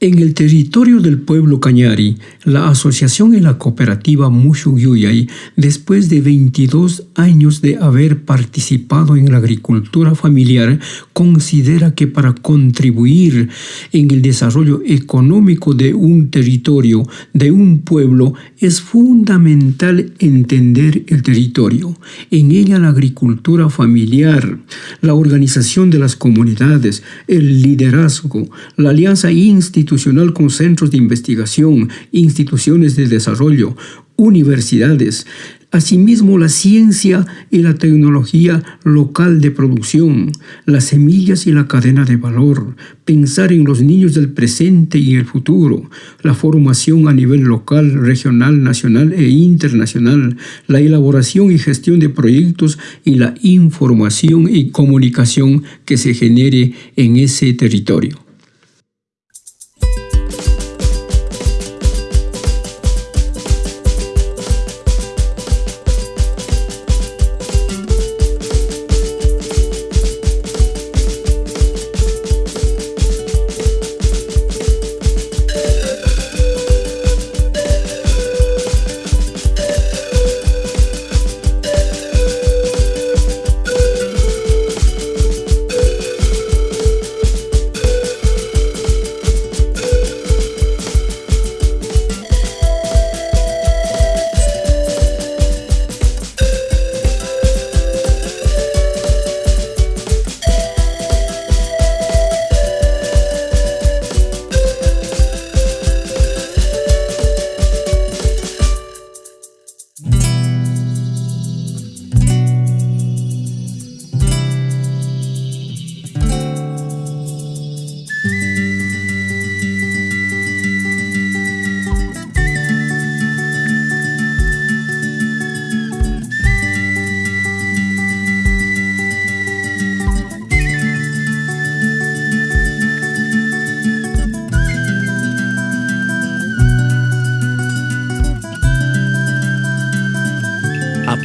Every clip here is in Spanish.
En el territorio del pueblo Cañari, la asociación y la cooperativa Mushuyuyay, después de 22 años de haber participado en la agricultura familiar, considera que para contribuir en el desarrollo económico de un territorio, de un pueblo, es fundamental entender el territorio. En ella la agricultura familiar, la organización de las comunidades, el liderazgo, la alianza institucional, con centros de investigación, instituciones de desarrollo, universidades, asimismo la ciencia y la tecnología local de producción, las semillas y la cadena de valor, pensar en los niños del presente y el futuro, la formación a nivel local, regional, nacional e internacional, la elaboración y gestión de proyectos y la información y comunicación que se genere en ese territorio.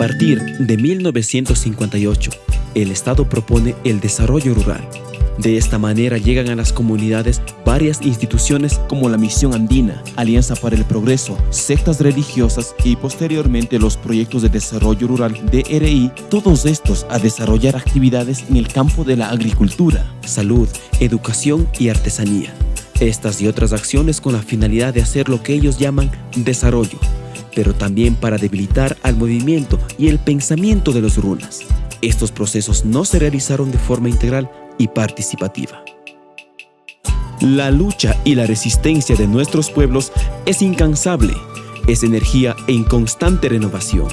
Partir de 1958, el Estado propone el desarrollo rural. De esta manera llegan a las comunidades varias instituciones como la Misión Andina, Alianza para el Progreso, sectas religiosas y posteriormente los proyectos de desarrollo rural DRI, todos estos a desarrollar actividades en el campo de la agricultura, salud, educación y artesanía. Estas y otras acciones con la finalidad de hacer lo que ellos llaman desarrollo, pero también para debilitar al movimiento y el pensamiento de los runas. Estos procesos no se realizaron de forma integral y participativa. La lucha y la resistencia de nuestros pueblos es incansable, es energía en constante renovación.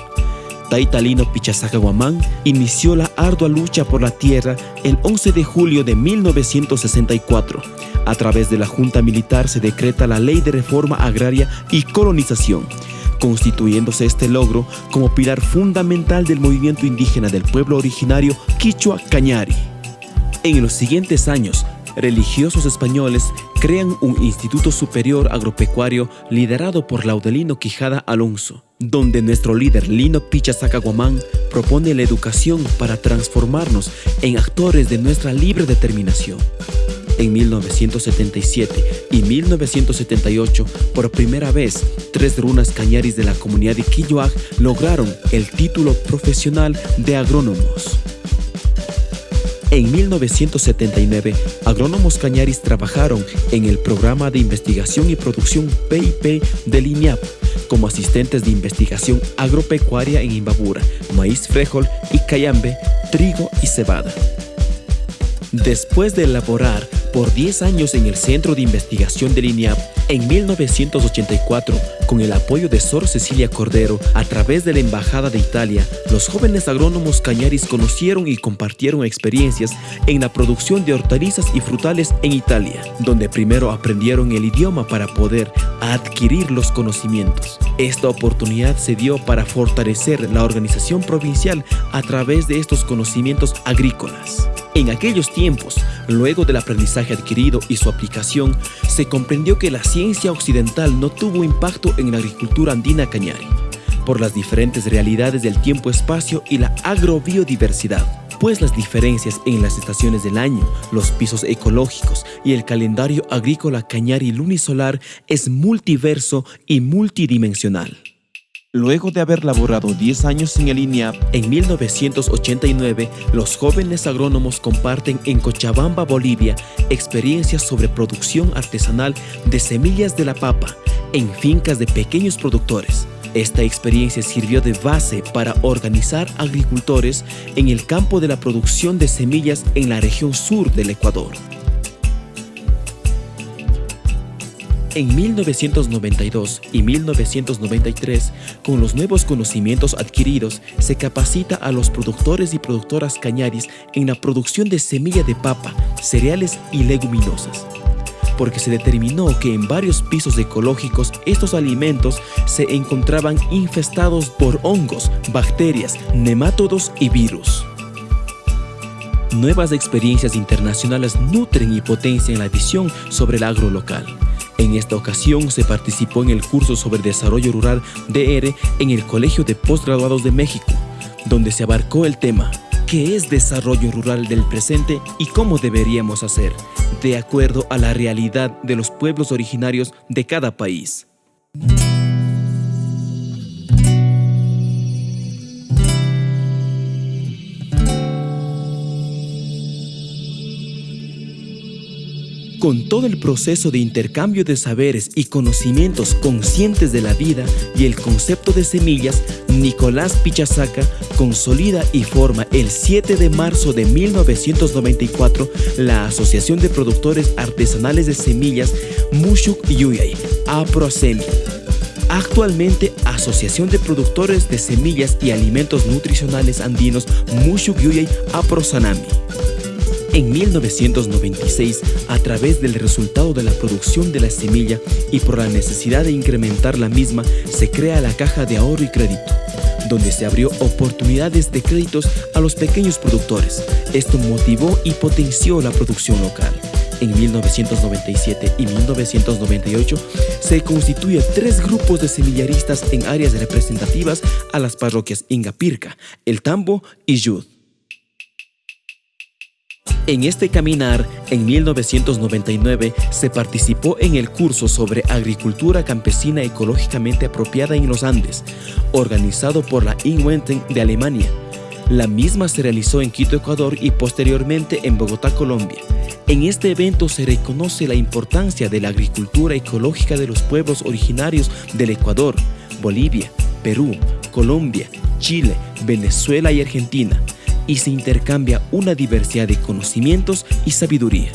Taitalino Pichazacahuamán inició la ardua lucha por la tierra el 11 de julio de 1964. A través de la Junta Militar se decreta la Ley de Reforma Agraria y Colonización, constituyéndose este logro como pilar fundamental del movimiento indígena del pueblo originario Quichua Cañari. En los siguientes años, religiosos españoles crean un Instituto Superior Agropecuario liderado por Laudelino Quijada Alonso, donde nuestro líder Lino Picha Zacaguamán propone la educación para transformarnos en actores de nuestra libre determinación en 1977 y 1978, por primera vez, tres runas cañaris de la comunidad de Quilloag lograron el título profesional de agrónomos. En 1979, agrónomos cañaris trabajaron en el programa de investigación y producción PIP del INIAP como asistentes de investigación agropecuaria en Imbabura, maíz frijol y cayambe, trigo y cebada. Después de elaborar por 10 años en el Centro de Investigación del INIAP, en 1984, con el apoyo de Sor Cecilia Cordero, a través de la Embajada de Italia, los jóvenes agrónomos cañaris conocieron y compartieron experiencias en la producción de hortalizas y frutales en Italia, donde primero aprendieron el idioma para poder adquirir los conocimientos. Esta oportunidad se dio para fortalecer la organización provincial a través de estos conocimientos agrícolas. En aquellos tiempos, luego del aprendizaje adquirido y su aplicación, se comprendió que la ciencia occidental no tuvo impacto en la agricultura andina cañari, por las diferentes realidades del tiempo-espacio y la agrobiodiversidad. pues las diferencias en las estaciones del año, los pisos ecológicos y el calendario agrícola cañari lunisolar es multiverso y multidimensional. Luego de haber laborado 10 años en el INEAP, en 1989 los jóvenes agrónomos comparten en Cochabamba, Bolivia, experiencias sobre producción artesanal de semillas de la papa en fincas de pequeños productores. Esta experiencia sirvió de base para organizar agricultores en el campo de la producción de semillas en la región sur del Ecuador. En 1992 y 1993, con los nuevos conocimientos adquiridos, se capacita a los productores y productoras cañaris en la producción de semilla de papa, cereales y leguminosas porque se determinó que en varios pisos ecológicos estos alimentos se encontraban infestados por hongos, bacterias, nemátodos y virus. Nuevas experiencias internacionales nutren y potencian la visión sobre el agro local. En esta ocasión se participó en el curso sobre desarrollo rural DR en el Colegio de Postgraduados de México, donde se abarcó el tema ¿Qué es desarrollo rural del presente y cómo deberíamos hacer, de acuerdo a la realidad de los pueblos originarios de cada país? Con todo el proceso de intercambio de saberes y conocimientos conscientes de la vida y el concepto de semillas, Nicolás Pichasaca consolida y forma el 7 de marzo de 1994 la Asociación de Productores Artesanales de Semillas Mushuk Yuyay, APROSEMI. Actualmente, Asociación de Productores de Semillas y Alimentos Nutricionales Andinos Mushuk Yuyay APROSANAMI. En 1996, a través del resultado de la producción de la semilla y por la necesidad de incrementar la misma, se crea la Caja de Ahorro y Crédito, donde se abrió oportunidades de créditos a los pequeños productores. Esto motivó y potenció la producción local. En 1997 y 1998 se constituyen tres grupos de semillaristas en áreas representativas a las parroquias Ingapirca, El Tambo y Yud. En este caminar, en 1999, se participó en el curso sobre agricultura campesina ecológicamente apropiada en los Andes, organizado por la Inwenten de Alemania. La misma se realizó en Quito, Ecuador y posteriormente en Bogotá, Colombia. En este evento se reconoce la importancia de la agricultura ecológica de los pueblos originarios del Ecuador, Bolivia, Perú, Colombia, Chile, Venezuela y Argentina, y se intercambia una diversidad de conocimientos y sabiduría.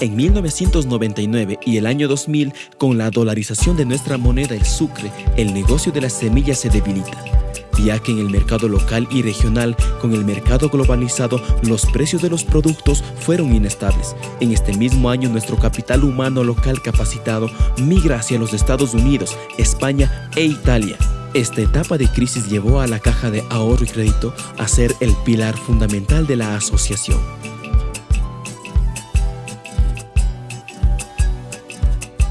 En 1999 y el año 2000, con la dolarización de nuestra moneda el sucre, el negocio de las semillas se debilita, ya que en el mercado local y regional, con el mercado globalizado, los precios de los productos fueron inestables. En este mismo año, nuestro capital humano local capacitado migra hacia los Estados Unidos, España e Italia, esta etapa de crisis llevó a la Caja de Ahorro y Crédito a ser el pilar fundamental de la asociación.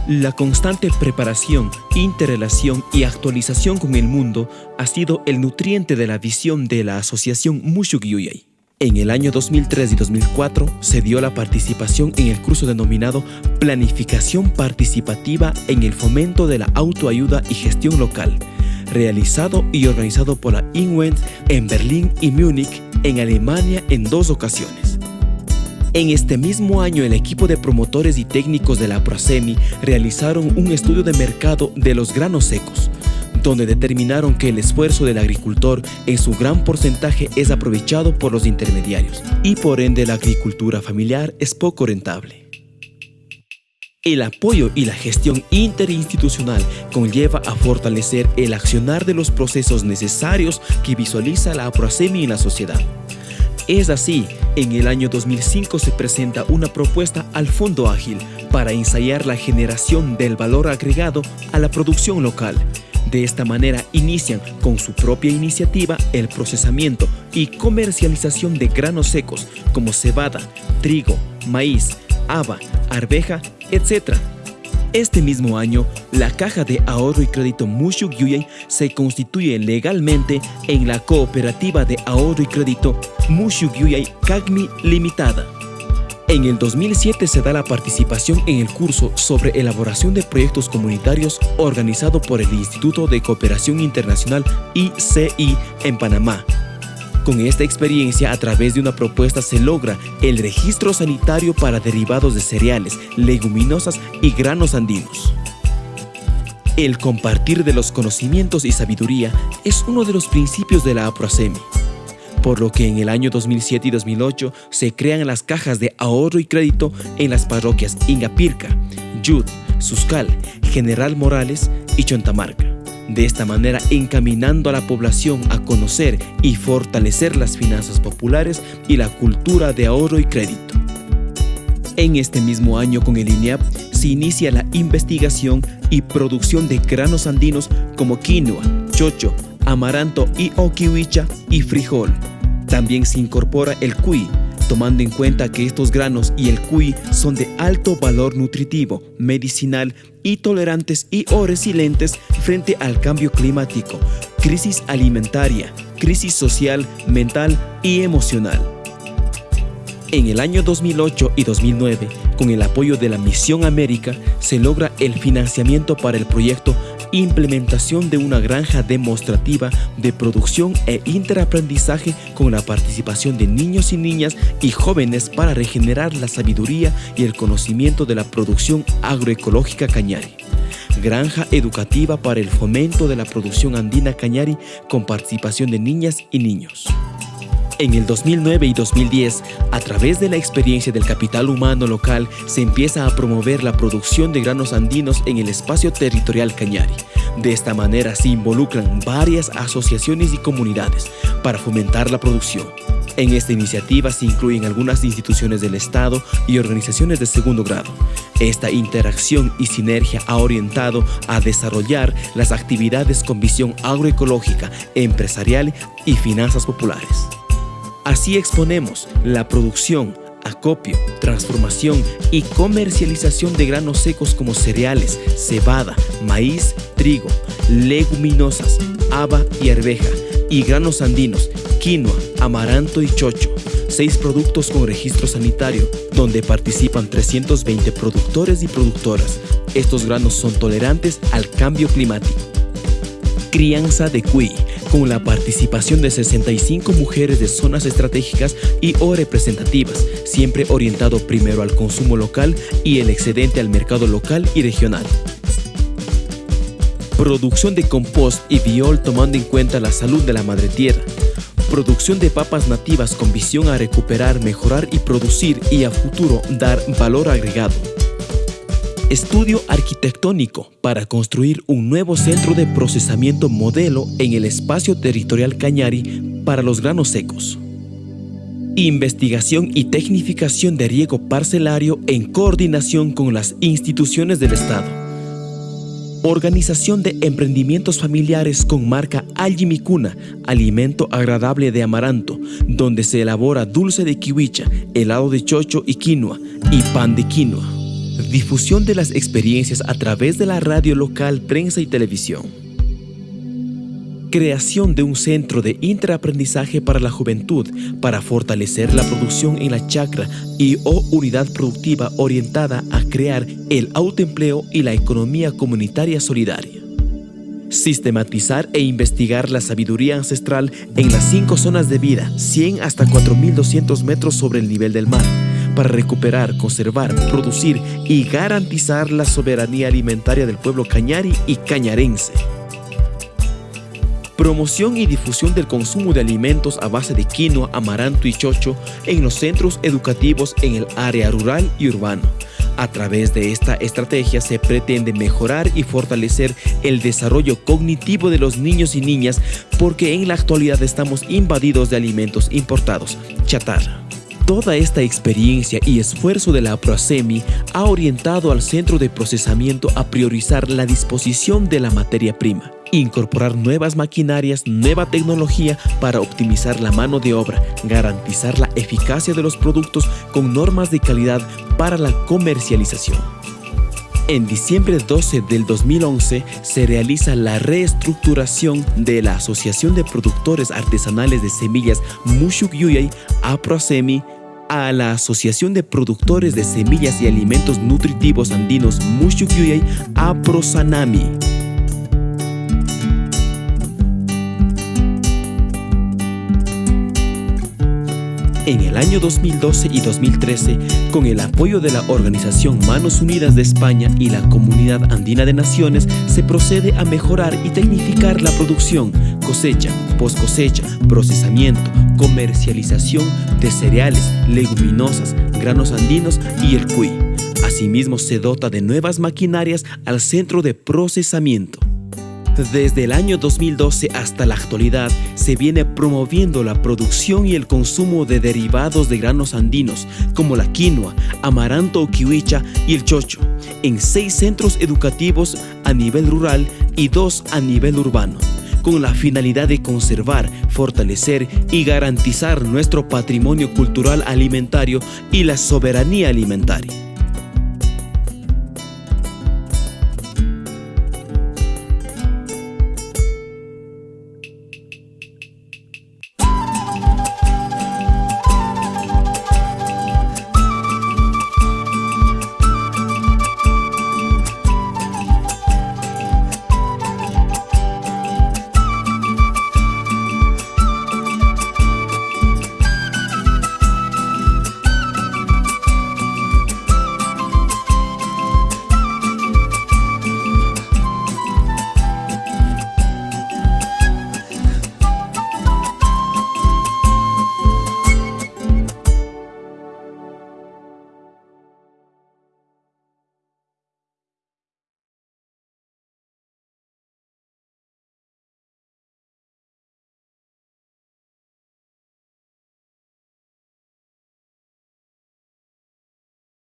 La constante preparación, interrelación y actualización con el mundo ha sido el nutriente de la visión de la asociación Mushuk Yuyay. En el año 2003 y 2004 se dio la participación en el curso denominado Planificación Participativa en el Fomento de la Autoayuda y Gestión Local, realizado y organizado por la INWENT en Berlín y Múnich, en Alemania, en dos ocasiones. En este mismo año, el equipo de promotores y técnicos de la Prosemi realizaron un estudio de mercado de los granos secos, donde determinaron que el esfuerzo del agricultor en su gran porcentaje es aprovechado por los intermediarios y por ende la agricultura familiar es poco rentable. El apoyo y la gestión interinstitucional conlleva a fortalecer el accionar de los procesos necesarios que visualiza la APROASEMI en la sociedad. Es así, en el año 2005 se presenta una propuesta al Fondo Ágil para ensayar la generación del valor agregado a la producción local. De esta manera inician con su propia iniciativa el procesamiento y comercialización de granos secos como cebada, trigo, maíz, haba, arveja, etc. Este mismo año, la Caja de Ahorro y Crédito Mushuk Yuyay se constituye legalmente en la Cooperativa de Ahorro y Crédito Mushuk Yuyay Kagmi Limitada. En el 2007 se da la participación en el curso sobre elaboración de proyectos comunitarios organizado por el Instituto de Cooperación Internacional ICI en Panamá, con esta experiencia, a través de una propuesta se logra el registro sanitario para derivados de cereales, leguminosas y granos andinos. El compartir de los conocimientos y sabiduría es uno de los principios de la APROASEMI, por lo que en el año 2007 y 2008 se crean las cajas de ahorro y crédito en las parroquias Ingapirca, Yud, Suscal, General Morales y Chontamarca de esta manera encaminando a la población a conocer y fortalecer las finanzas populares y la cultura de ahorro y crédito. En este mismo año con el INEAP se inicia la investigación y producción de granos andinos como quinoa, chocho, amaranto y okiwicha y frijol. También se incorpora el cuy, tomando en cuenta que estos granos y el cuy son de alto valor nutritivo, medicinal y tolerantes y o resilientes frente al cambio climático, crisis alimentaria, crisis social, mental y emocional. En el año 2008 y 2009, con el apoyo de la Misión América, se logra el financiamiento para el proyecto implementación de una granja demostrativa de producción e interaprendizaje con la participación de niños y niñas y jóvenes para regenerar la sabiduría y el conocimiento de la producción agroecológica cañari. Granja educativa para el fomento de la producción andina cañari con participación de niñas y niños. En el 2009 y 2010, a través de la experiencia del capital humano local, se empieza a promover la producción de granos andinos en el espacio territorial Cañari. De esta manera se involucran varias asociaciones y comunidades para fomentar la producción. En esta iniciativa se incluyen algunas instituciones del Estado y organizaciones de segundo grado. Esta interacción y sinergia ha orientado a desarrollar las actividades con visión agroecológica, empresarial y finanzas populares. Así exponemos la producción, acopio, transformación y comercialización de granos secos como cereales, cebada, maíz, trigo, leguminosas, haba y arveja, y granos andinos, quinoa, amaranto y chocho. Seis productos con registro sanitario, donde participan 320 productores y productoras. Estos granos son tolerantes al cambio climático. Crianza de cuy con la participación de 65 mujeres de zonas estratégicas y o representativas, siempre orientado primero al consumo local y el excedente al mercado local y regional. Producción de compost y biol tomando en cuenta la salud de la madre tierra. Producción de papas nativas con visión a recuperar, mejorar y producir y a futuro dar valor agregado Estudio arquitectónico para construir un nuevo centro de procesamiento modelo en el espacio territorial Cañari para los granos secos. Investigación y tecnificación de riego parcelario en coordinación con las instituciones del Estado. Organización de emprendimientos familiares con marca Algimicuna, alimento agradable de amaranto, donde se elabora dulce de kiwicha, helado de chocho y quinoa y pan de quinoa difusión de las experiencias a través de la radio local, prensa y televisión. Creación de un centro de interaprendizaje para la juventud para fortalecer la producción en la chacra y o unidad productiva orientada a crear el autoempleo y la economía comunitaria solidaria. Sistematizar e investigar la sabiduría ancestral en las cinco zonas de vida, 100 hasta 4.200 metros sobre el nivel del mar, para recuperar, conservar, producir y garantizar la soberanía alimentaria del pueblo cañari y cañarense. Promoción y difusión del consumo de alimentos a base de quinoa, amaranto y chocho en los centros educativos en el área rural y urbano. A través de esta estrategia se pretende mejorar y fortalecer el desarrollo cognitivo de los niños y niñas porque en la actualidad estamos invadidos de alimentos importados, chatarra. Toda esta experiencia y esfuerzo de la Proasemi ha orientado al centro de procesamiento a priorizar la disposición de la materia prima, incorporar nuevas maquinarias, nueva tecnología para optimizar la mano de obra, garantizar la eficacia de los productos con normas de calidad para la comercialización. En diciembre 12 del 2011 se realiza la reestructuración de la Asociación de Productores Artesanales de Semillas Mushuk Yuyay APROSEMI a la Asociación de Productores de Semillas y Alimentos Nutritivos Andinos Mushuk Yuyay APROSANAMI. En el año 2012 y 2013, con el apoyo de la Organización Manos Unidas de España y la Comunidad Andina de Naciones, se procede a mejorar y tecnificar la producción, cosecha, post cosecha, procesamiento, comercialización de cereales, leguminosas, granos andinos y el cuy. Asimismo, se dota de nuevas maquinarias al centro de procesamiento. Desde el año 2012 hasta la actualidad se viene promoviendo la producción y el consumo de derivados de granos andinos como la quinoa, amaranto o kiwicha y el chocho en seis centros educativos a nivel rural y dos a nivel urbano con la finalidad de conservar, fortalecer y garantizar nuestro patrimonio cultural alimentario y la soberanía alimentaria.